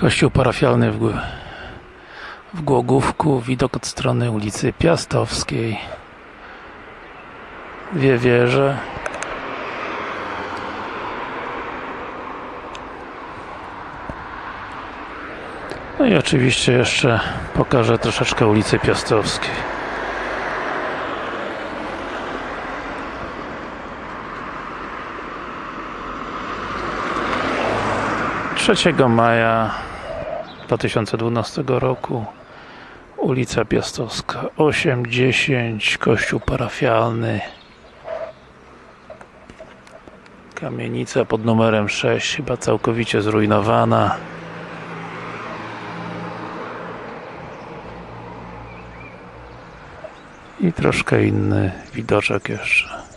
Kościół parafialny w, w Głogówku, widok od strony ulicy Piastowskiej. Dwie wieże. No i oczywiście jeszcze pokażę troszeczkę ulicy Piastowskiej. 3 maja 2012 roku ulica Piastowska 8-10 kościół parafialny. Kamienica pod numerem 6 chyba całkowicie zrujnowana. I troszkę inny widoczek jeszcze